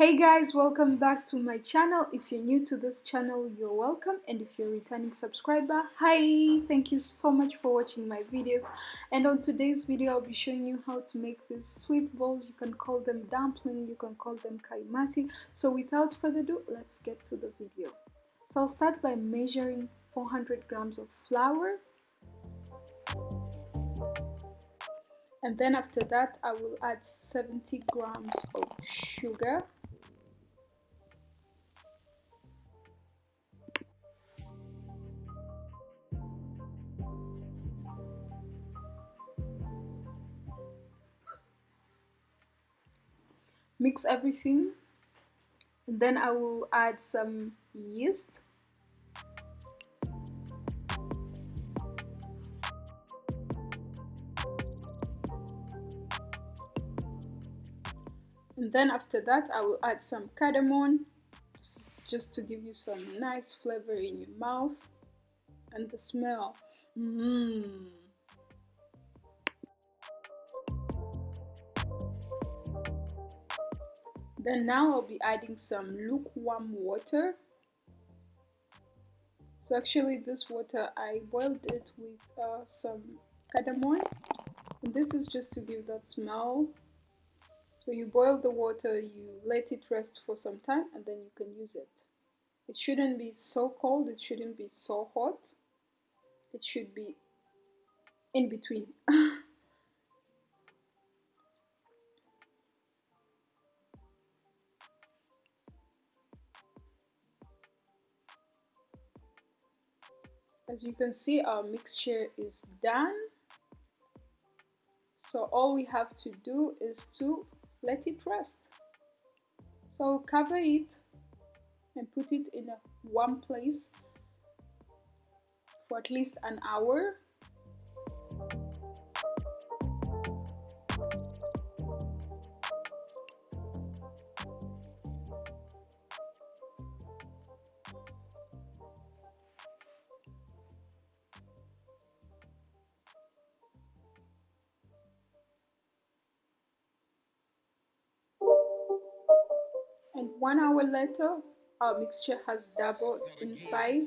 Hey guys, welcome back to my channel. If you're new to this channel, you're welcome. And if you're a returning subscriber, hi! Thank you so much for watching my videos. And on today's video, I'll be showing you how to make these sweet balls. You can call them dumpling, you can call them kaimati. So without further ado, let's get to the video. So I'll start by measuring 400 grams of flour. And then after that, I will add 70 grams of sugar. Mix everything. And then I will add some yeast. And then after that I will add some cardamom just to give you some nice flavor in your mouth and the smell. Mmm Then now I'll be adding some lukewarm water. So actually this water, I boiled it with uh, some cardamom. And this is just to give that smell. So you boil the water, you let it rest for some time and then you can use it. It shouldn't be so cold, it shouldn't be so hot. It should be in between. as you can see our mixture is done. So all we have to do is to let it rest. So cover it and put it in one place for at least an hour and one hour later our mixture has doubled in size.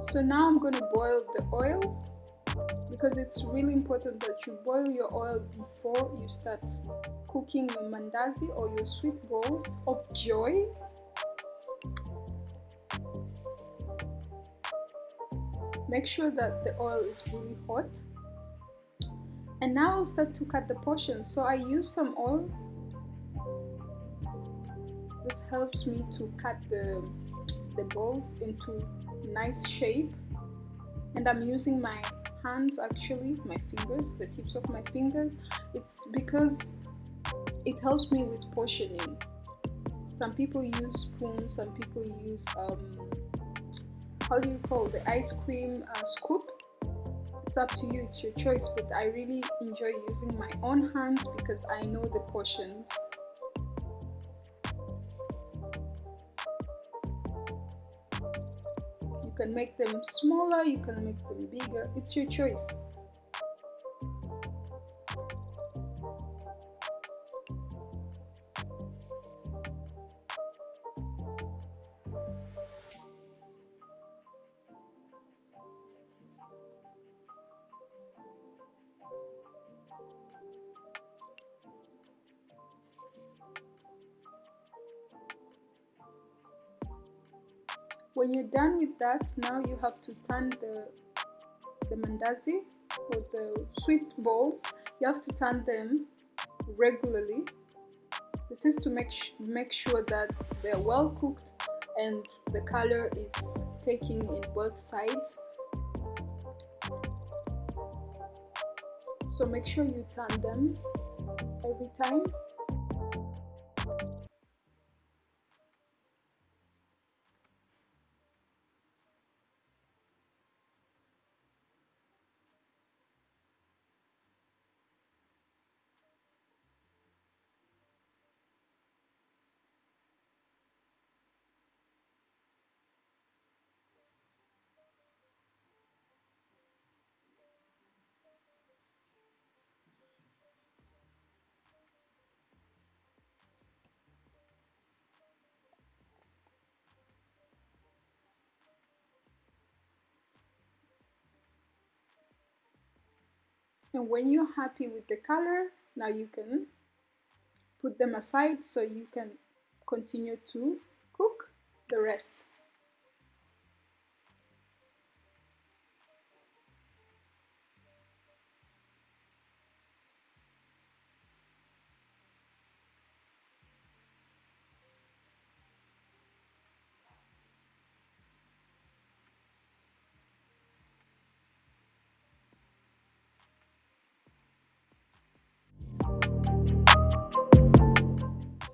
So now I'm going to boil the oil because it's really important that you boil your oil before you start cooking your mandazi or your sweet balls of joy make sure that the oil is really hot. And now I'll start to cut the portions. So I use some oil. This helps me to cut the the balls into nice shape. And I'm using my hands actually my fingers the tips of my fingers. It's because it helps me with portioning. Some people use spoons some people use um, how do you call the ice cream uh, scoop? It's up to you it's your choice but I really enjoy using my own hands because I know the portions. You can make them smaller you can make them bigger it's your choice when you're done with that now you have to turn the the mandazi or the sweet balls. You have to turn them regularly. This is to make make sure that they're well cooked and the color is taking in both sides. So make sure you turn them every time and when you're happy with the color now you can put them aside so you can continue to cook the rest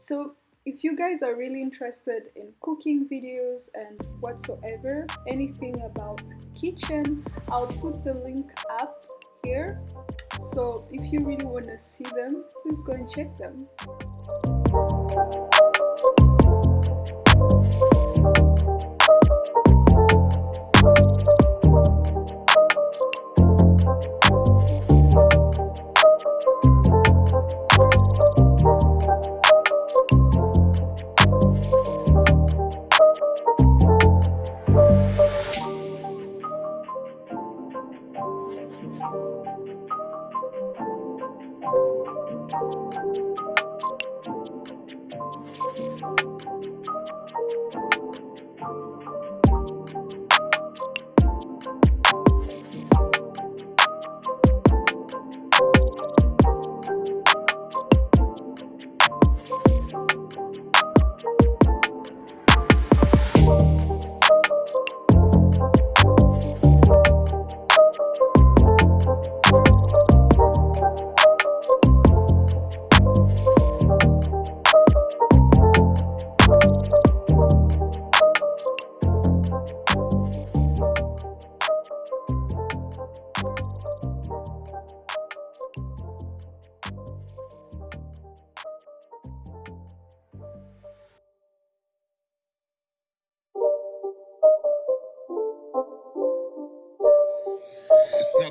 So if you guys are really interested in cooking videos and whatsoever, anything about kitchen, I'll put the link up here. So if you really want to see them, please go and check them.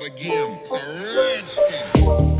It's not a game, it's a rich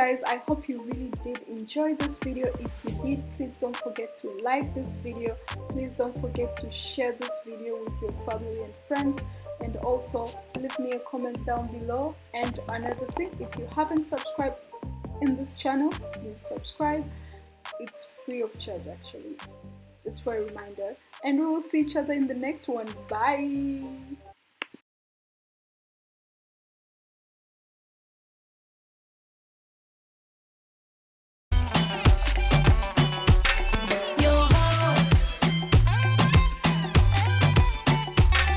guys i hope you really did enjoy this video. If you did please don't forget to like this video. Please don't forget to share this video with your family and friends. And also leave me a comment down below. And another thing if you haven't subscribed in this channel please subscribe. It's free of charge actually. Just for a reminder. And we will see each other in the next one. Bye